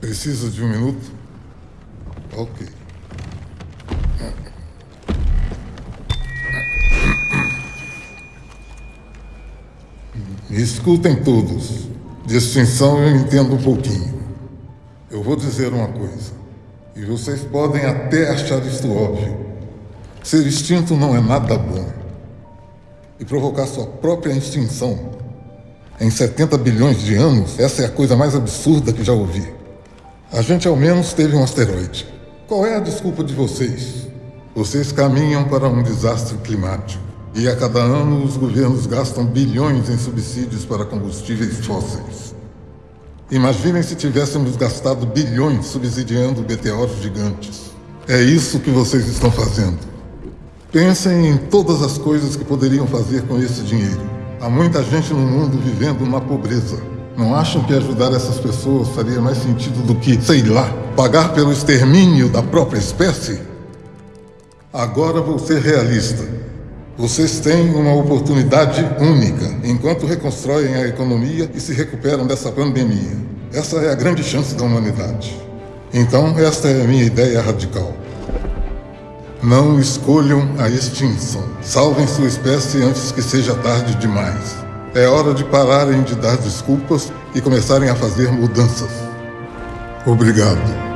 Precisa de um minuto? Ok. Me escutem todos. De extinção eu entendo um pouquinho. Eu vou dizer uma coisa. E vocês podem até achar isto óbvio. Ser extinto não é nada bom. E provocar sua própria extinção em 70 bilhões de anos, essa é a coisa mais absurda que já ouvi. A gente ao menos teve um asteroide. Qual é a desculpa de vocês? Vocês caminham para um desastre climático. E a cada ano os governos gastam bilhões em subsídios para combustíveis fósseis. Imaginem se tivéssemos gastado bilhões subsidiando meteoros gigantes. É isso que vocês estão fazendo. Pensem em todas as coisas que poderiam fazer com esse dinheiro. Há muita gente no mundo vivendo na pobreza. Não acham que ajudar essas pessoas faria mais sentido do que, sei lá, pagar pelo extermínio da própria espécie? Agora vou ser realista. Vocês têm uma oportunidade única enquanto reconstroem a economia e se recuperam dessa pandemia. Essa é a grande chance da humanidade. Então, esta é a minha ideia radical. Não escolham a extinção. Salvem sua espécie antes que seja tarde demais. É hora de pararem de dar desculpas e começarem a fazer mudanças. Obrigado.